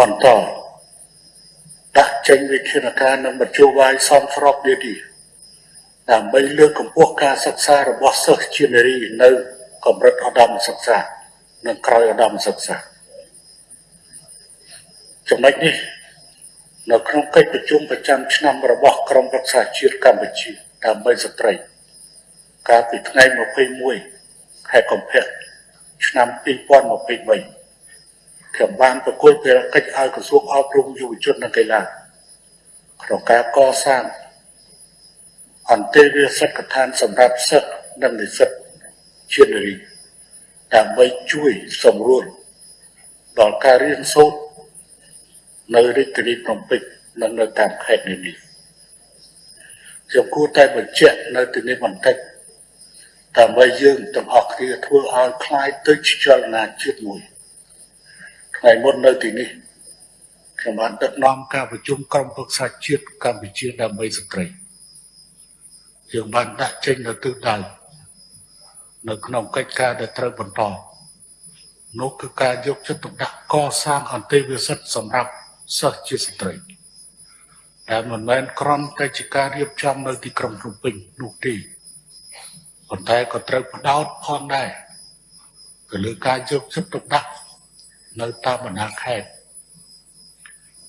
បន្តដាក់ចេញវិធានការនិងមធ្យោបាយសមស្របទៀតនេះដើម្បីលើកកម្ពស់ការសិក្សារបស់សិស្សជានារីនៅកម្រិតឧត្តមសិក្សា និងក្រោយឧត្តមសិក្សាចំណុចនេះនៅក្នុងកិច្ចប្រជុំប្រចាំឆ្នាំរបស់ក្រមប្រឹក្សាជាតិកម្ពុជាដើម្បីស្ត្រីកាលពីថ្ងៃ21ខែកុម្ភៈឆ្នាំ2023 ខ្ញុំបានប្រគល់ភារកិច្ចឲ្យក្រសួងអប់រំយុវជននិងកីឡាក្នុងការកសាងអន្តេវាសិក្ខដ្ឋានសម្រាប់សិស្សនិងនិស្សិតជានារីដើម្បីជួយសម្រួលដល់ការរៀនសូត្រនៅរាជធានីភ្នំពេញនិងនៅតាមខេត្តនានាខ្ញុំគួរតែបញ្ជាក់នៅទីនេះបន្តិចដើម្បីយើងទាំងអស់គ្នាធ្វើឲ្យคล้ายទៅជាចលនាជាតិមួយ ថ្ងៃមុននៅទីនេះខ្ញុំបានដឹកនាំការប្រជុំក្រុមប្រឹក្សាជាតិកម្ពុជាដើម្បីស្ត្រីយើងបានដាក់ចេញនៅទិសដៅនៅក្នុងកិច្ចការដែលត្រូវបន្តនោះគឺការយកចិត្តទុកដាក់កសាងអន្តេវាសិទ្ធសម្រាប់សិស្សជាស្ត្រីដែលមិនមែនគ្រាន់តែជាការរៀបចំនៅទីក្រុងភ្នំពេញនោះទេប៉ុន្តែក៏ត្រូវបដោតផងដែរទៅលើការយកចិត្តទុកដាក់ នៅតាមបណ្ដាខេត្ត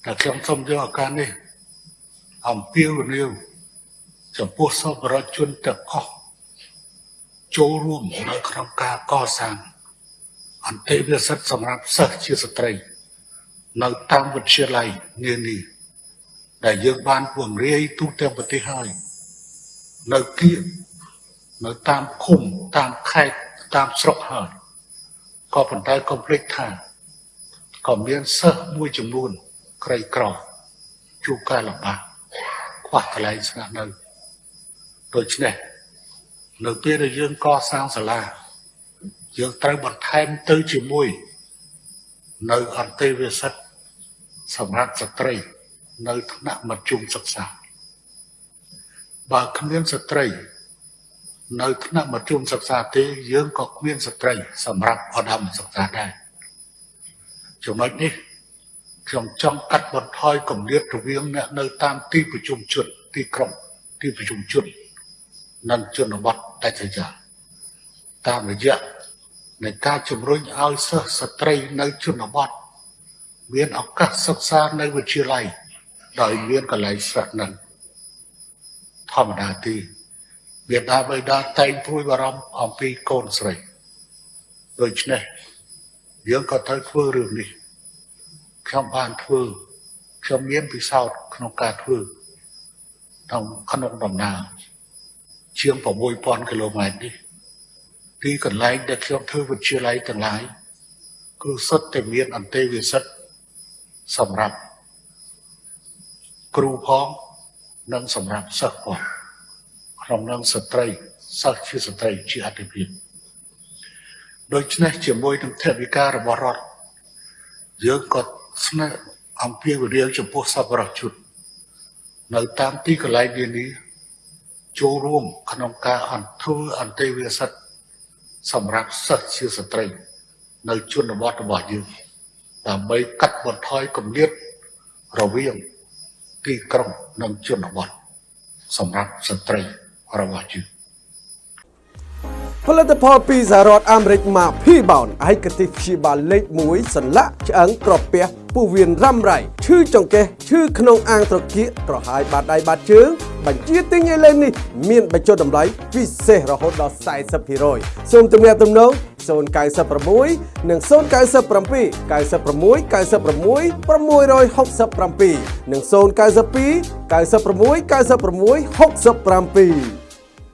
តែខ្ញុំសូមយកឱកាសនេះអំពាវនាវចំពោះសពរដ្ឋជនទាំងអស់ចូលរួមនៅក្នុងការកសាងអន្តេវាសិទ្ធសម្រាប់សិស្សជាស្ត្រី នៅតាមវិទ្យាល័យនានាដែលយើងបានពង្រាយទូទាំងប្រទេសហើយនៅគៀកនៅតាមឃុំតាមខេត្តតាមស្រុកហើយក៏ប៉ុន្តែកុំភ្លេចថា ក៏មានសិស្សមួយចំនួនក្រីក្រជួបការលំបាកខ្វះកន្លែងស្នាក់នៅដូច្នេះនៅពេលដែលយើងកសាងសាលាយើងត្រូវបន្ថែមទៅជាមួយ នៅអន្តេវាសិទ្ធសម្រាប់ស្ត្រី នៅថ្នាក់មធ្យមសិក្សាបើគ្មានស្ត្រី នៅថ្នាក់មធ្យមសិក្សាទេយើងក៏គ្មានស្ត្រី សម្រាប់ឧត្តមសិក្សាដែរ ចំណុចនេះខ្ញុំចង់កាត់បន្ថយគម្លាតរវាងអ្នកនៅតាមទីប្រជុំជនទីក្រុងទីប្រជុំជននិងជនបទដាច់ស្រយាលតាមរយៈនៃការជំរុញឲ្យសិស្សស្ត្រីនៅជនបទមានឱកាសសិក្សានៅវិទ្យាល័យដោយមានកន្លែងស្នាក់នៅធម្មតាទីវាដាបៃតាតែងព្រួយបារម្ភអំពីកូនស្រីដូច្នេះ យើងក៏ត្រូវធ្វើរឿងនេះខ្ញុំបានធ្វើខ្ញុំមានពិសោធន៍ក្នុងការធ្វើក្នុងក្នុងដំណើរជាង6000គីឡូម៉ែត្រនេះទីកន្លែងដែលខ្ញុំធ្វើវិទ្យាល័យទាំងឡាយគឺសុទ្ធតែមានអន្តេវាសិទ្ធសម្រាប់គ្រូផងនិងសម្រាប់សិស្សផងក្នុងនឹងស្ត្រីសិស្សជាស្ត្រីជាអតិភិប ដូច្នេះជាមួយនឹងថវិការបស់រដ្ឋយើងក៏ស្នើអំពាវនាវចំពោះសប្បុរសជននៅតាមទីកន្លែងនានាចូលរួមក្នុងការអន្តរអន្តេវាសិទ្ធសម្រាប់សិស្សជាស្ត្រី នៅជនបទរបស់យើងដើម្បីកាត់បន្ថយគម្លាតរវាងទីក្រុងនិងជនបទសម្រាប់ស្ត្រីរបស់យើង ផលិតផលពីសហរដ្ឋអាមេរិកម៉ា P-Bound ឯកទេសព្យាបាលលេខ1សន្លាក់ឆ្អឹងក្រពះពោះវៀនរ៉ាំរ៉ៃឈឺចង្កេះឈឺក្នុងអាងត្រគាកក្រហាយបាតដៃបាតជើងបញ្ជាទិញឥឡូវនេះមានបញ្ចុះតម្លៃពិសេសរហូតដល់40%សូមទំនាក់ទំនង096និង097 96 96 667និង092 96 96 67